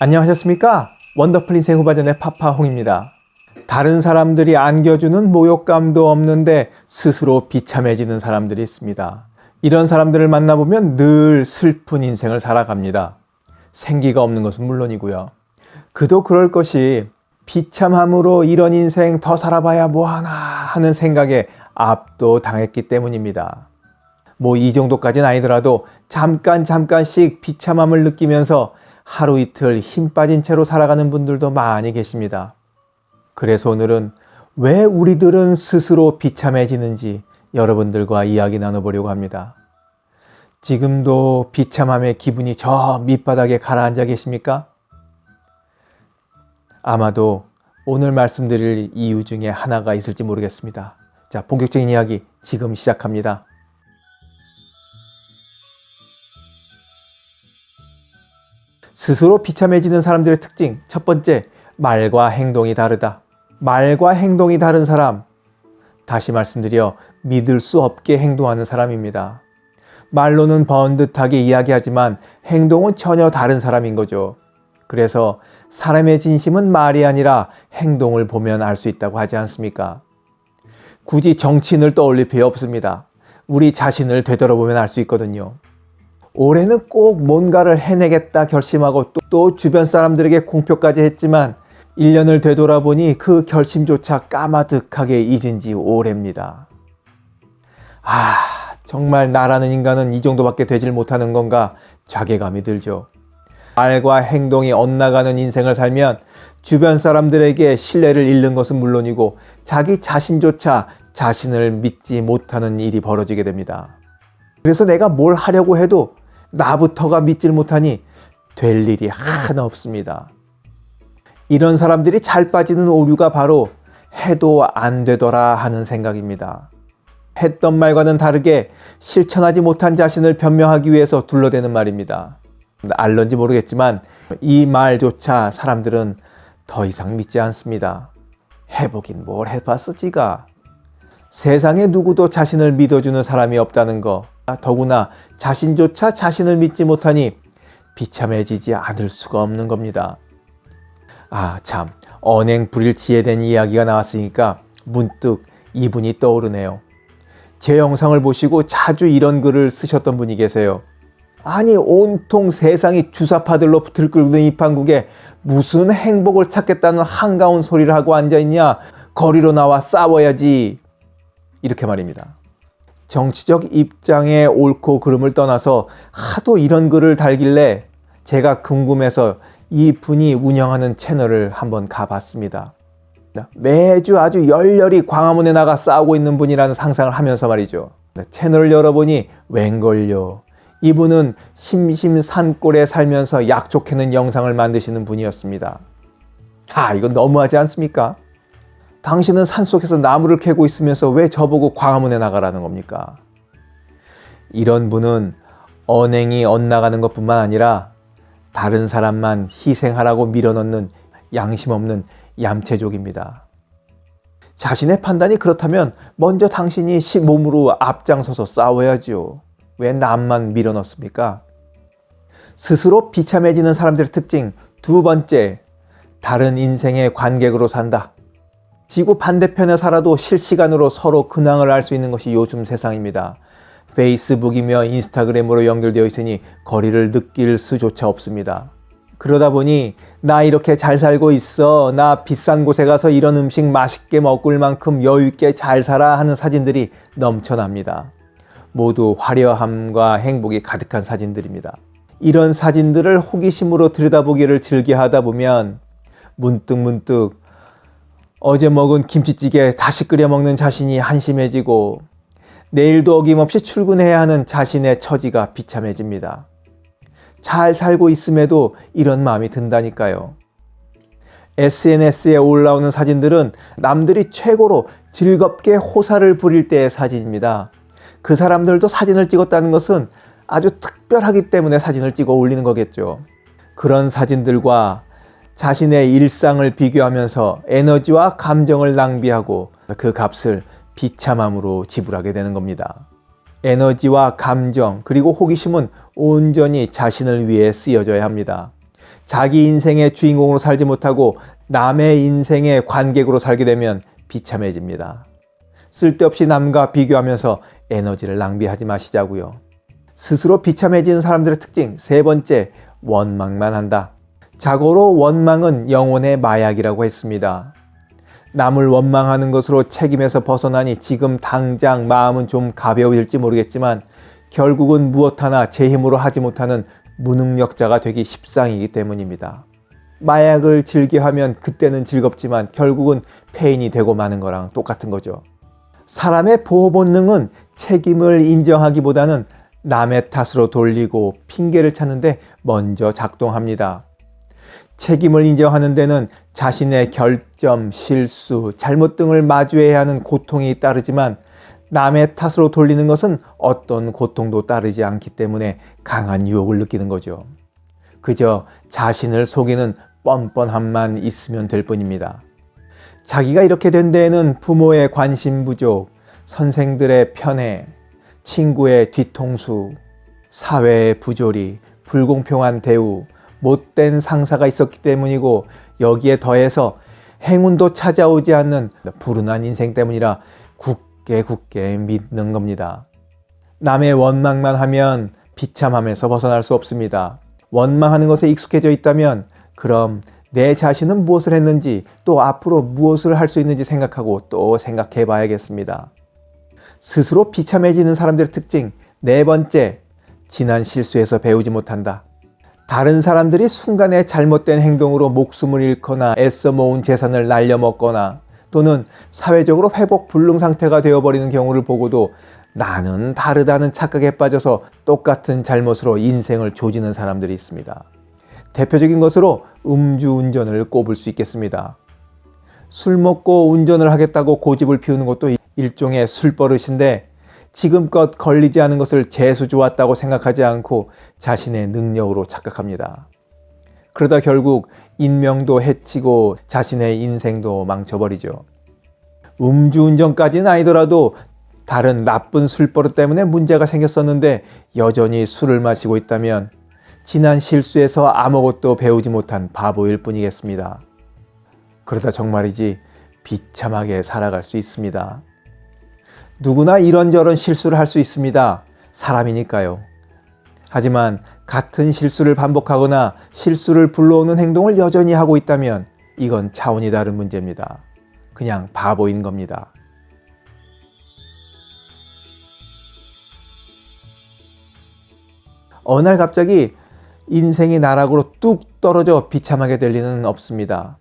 안녕하셨습니까? 원더풀 인생 후반전의 파파홍입니다. 다른 사람들이 안겨주는 모욕감도 없는데 스스로 비참해지는 사람들이 있습니다. 이런 사람들을 만나보면 늘 슬픈 인생을 살아갑니다. 생기가 없는 것은 물론이고요. 그도 그럴 것이 비참함으로 이런 인생 더 살아봐야 뭐하나 하는 생각에 압도당했기 때문입니다. 뭐 이 정도까지는 아니더라도 잠깐 잠깐씩 비참함을 느끼면서 하루 이틀 힘 빠진 채로 살아가는 분들도 많이 계십니다. 그래서 오늘은 왜 우리들은 스스로 비참해지는지 여러분들과 이야기 나눠보려고 합니다. 지금도 비참함의 기분이 저 밑바닥에 가라앉아 계십니까? 아마도 오늘 말씀드릴 이유 중에 하나가 있을지 모르겠습니다. 자, 본격적인 이야기 지금 시작합니다. 스스로 비참해지는 사람들의 특징 첫 번째, 말과 행동이 다르다. 말과 행동이 다른 사람, 다시 말씀드려 믿을 수 없게 행동하는 사람입니다. 말로는 번듯하게 이야기하지만 행동은 전혀 다른 사람인 거죠. 그래서 사람의 진심은 말이 아니라 행동을 보면 알 수 있다고 하지 않습니까? 굳이 정치인을 떠올릴 필요 없습니다. 우리 자신을 되돌아보면 알 수 있거든요. 올해는 꼭 뭔가를 해내겠다 결심하고 또, 또 주변 사람들에게 공표까지 했지만 1년을 되돌아보니 그 결심조차 까마득하게 잊은 지 오래입니다. 아 정말 나라는 인간은 이 정도밖에 되질 못하는 건가 자괴감이 들죠. 말과 행동이 엇나가는 인생을 살면 주변 사람들에게 신뢰를 잃는 것은 물론이고 자기 자신조차 자신을 믿지 못하는 일이 벌어지게 됩니다. 그래서 내가 뭘 하려고 해도 나부터가 믿질 못하니 될 일이 하나 없습니다. 이런 사람들이 잘 빠지는 오류가 바로 해도 안 되더라 하는 생각입니다. 했던 말과는 다르게 실천하지 못한 자신을 변명하기 위해서 둘러대는 말입니다. 알런지 모르겠지만 이 말조차 사람들은 더 이상 믿지 않습니다. 해보긴 뭘 해봤어 지가. 세상에 누구도 자신을 믿어주는 사람이 없다는 거 더구나 자신조차 자신을 믿지 못하니 비참해지지 않을 수가 없는 겁니다. 아 참 언행 불일치에 대한 이야기가 나왔으니까 문득 이분이 떠오르네요. 제 영상을 보시고 자주 이런 글을 쓰셨던 분이 계세요. 아니 온통 세상이 주사파들로 들끓는 이 판국에 무슨 행복을 찾겠다는 한가운 소리를 하고 앉아있냐 거리로 나와 싸워야지 이렇게 말입니다. 정치적 입장의 옳고 그름을 떠나서 하도 이런 글을 달길래 제가 궁금해서 이 분이 운영하는 채널을 한번 가봤습니다. 매주 아주 열렬히 광화문에 나가 싸우고 있는 분이라는 상상을 하면서 말이죠. 채널을 열어보니 웬걸요. 이분은 심심산골에 살면서 약촉해는 영상을 만드시는 분이었습니다. 아 이건 너무하지 않습니까? 당신은 산속에서 나무를 캐고 있으면서 왜 저보고 광화문에 나가라는 겁니까? 이런 분은 언행이 엇나가는 것뿐만 아니라 다른 사람만 희생하라고 밀어넣는 양심 없는 얌체족입니다. 자신의 판단이 그렇다면 먼저 당신이 몸으로 앞장서서 싸워야지요. 왜 남만 밀어넣습니까? 스스로 비참해지는 사람들의 특징 두 번째, 다른 인생의 관객으로 산다. 지구 반대편에 살아도 실시간으로 서로 근황을 알 수 있는 것이 요즘 세상입니다. 페이스북이며 인스타그램으로 연결되어 있으니 거리를 느낄 수조차 없습니다. 그러다 보니 나 이렇게 잘 살고 있어 나 비싼 곳에 가서 이런 음식 맛있게 먹을 만큼 여유있게 잘 살아 하는 사진들이 넘쳐납니다. 모두 화려함과 행복이 가득한 사진들입니다. 이런 사진들을 호기심으로 들여다보기를 즐겨 하다 보면 문득문득 어제 먹은 김치찌개 다시 끓여 먹는 자신이 한심해지고 내일도 어김없이 출근해야 하는 자신의 처지가 비참해집니다. 잘 살고 있음에도 이런 마음이 든다니까요. SNS에 올라오는 사진들은 남들이 최고로 즐겁게 호사를 부릴 때의 사진입니다. 그 사람들도 사진을 찍었다는 것은 아주 특별하기 때문에 사진을 찍어 올리는 거겠죠. 그런 사진들과 자신의 일상을 비교하면서 에너지와 감정을 낭비하고 그 값을 비참함으로 지불하게 되는 겁니다. 에너지와 감정 그리고 호기심은 온전히 자신을 위해 쓰여져야 합니다. 자기 인생의 주인공으로 살지 못하고 남의 인생의 관객으로 살게 되면 비참해집니다. 쓸데없이 남과 비교하면서 에너지를 낭비하지 마시자고요. 스스로 비참해지는 사람들의 특징 세 번째, 원망만 한다. 자고로 원망은 영혼의 마약이라고 했습니다. 남을 원망하는 것으로 책임에서 벗어나니 지금 당장 마음은 좀 가벼워질지 모르겠지만 결국은 무엇 하나 제 힘으로 하지 못하는 무능력자가 되기 십상이기 때문입니다. 마약을 즐겨하면 그때는 즐겁지만 결국은 폐인이 되고 마는 거랑 똑같은 거죠. 사람의 보호 본능은 책임을 인정하기보다는 남의 탓으로 돌리고 핑계를 찾는데 먼저 작동합니다. 책임을 인정하는 데는 자신의 결점, 실수, 잘못 등을 마주해야 하는 고통이 따르지만 남의 탓으로 돌리는 것은 어떤 고통도 따르지 않기 때문에 강한 유혹을 느끼는 거죠. 그저 자신을 속이는 뻔뻔함만 있으면 될 뿐입니다. 자기가 이렇게 된 데에는 부모의 관심 부족, 선생들의 편애, 친구의 뒤통수, 사회의 부조리, 불공평한 대우, 못된 상사가 있었기 때문이고 여기에 더해서 행운도 찾아오지 않는 불운한 인생 때문이라 굳게 굳게 믿는 겁니다. 남의 원망만 하면 비참함에서 벗어날 수 없습니다. 원망하는 것에 익숙해져 있다면 그럼 내 자신은 무엇을 했는지 또 앞으로 무엇을 할 수 있는지 생각하고 또 생각해 봐야겠습니다. 스스로 비참해지는 사람들의 특징 네 번째, 지난 실수에서 배우지 못한다. 다른 사람들이 순간에 잘못된 행동으로 목숨을 잃거나 애써 모은 재산을 날려먹거나 또는 사회적으로 회복 불능 상태가 되어버리는 경우를 보고도 나는 다르다는 착각에 빠져서 똑같은 잘못으로 인생을 조지는 사람들이 있습니다. 대표적인 것으로 음주운전을 꼽을 수 있겠습니다. 술 먹고 운전을 하겠다고 고집을 피우는 것도 일종의 술버릇인데 지금껏 걸리지 않은 것을 재수 좋았다고 생각하지 않고 자신의 능력으로 착각합니다. 그러다 결국 인명도 해치고 자신의 인생도 망쳐버리죠. 음주운전까지는 아니더라도 다른 나쁜 술버릇 때문에 문제가 생겼었는데 여전히 술을 마시고 있다면 지난 실수에서 아무것도 배우지 못한 바보일 뿐이겠습니다. 그러다 정말이지 비참하게 살아갈 수 있습니다. 누구나 이런저런 실수를 할 수 있습니다. 사람이니까요. 하지만 같은 실수를 반복하거나 실수를 불러오는 행동을 여전히 하고 있다면 이건 차원이 다른 문제입니다. 그냥 바보인 겁니다. 어느 날 갑자기 인생이 나락으로 뚝 떨어져 비참하게 될 리는 없습니다.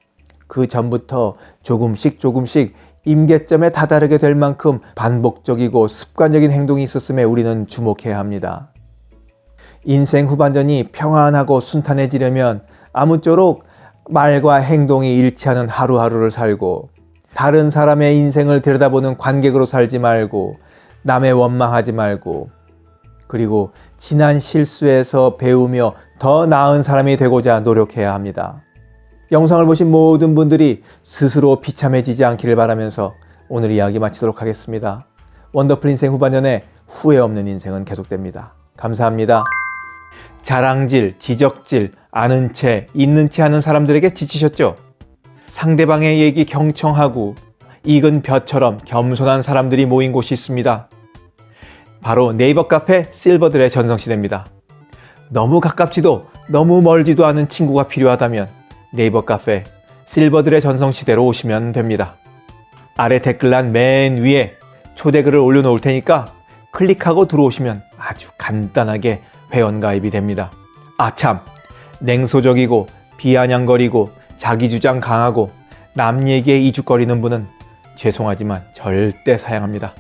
그 전부터 조금씩 조금씩 임계점에 다다르게 될 만큼 반복적이고 습관적인 행동이 있었음에 우리는 주목해야 합니다. 인생 후반전이 평안하고 순탄해지려면 아무쪼록 말과 행동이 일치하는 하루하루를 살고 다른 사람의 인생을 들여다보는 관객으로 살지 말고 남의 원망하지 말고 그리고 지난 실수에서 배우며 더 나은 사람이 되고자 노력해야 합니다. 영상을 보신 모든 분들이 스스로 비참해지지 않기를 바라면서 오늘 이야기 마치도록 하겠습니다. 원더풀 인생 후반년에 후회 없는 인생은 계속됩니다. 감사합니다. 자랑질, 지적질, 아는 채, 있는 채 하는 사람들에게 지치셨죠? 상대방의 얘기 경청하고 익은 벼처럼 겸손한 사람들이 모인 곳이 있습니다. 바로 네이버 카페 실버들의 전성시대입니다. 너무 가깝지도 너무 멀지도 않은 친구가 필요하다면 네이버 카페 실버들의 전성시대로 오시면 됩니다. 아래 댓글란 맨 위에 초대글을 올려놓을 테니까 클릭하고 들어오시면 아주 간단하게 회원가입이 됩니다. 아 참! 냉소적이고 비아냥거리고 자기주장 강하고 남 얘기에 이죽거리는 분은 죄송하지만 절대 사양합니다.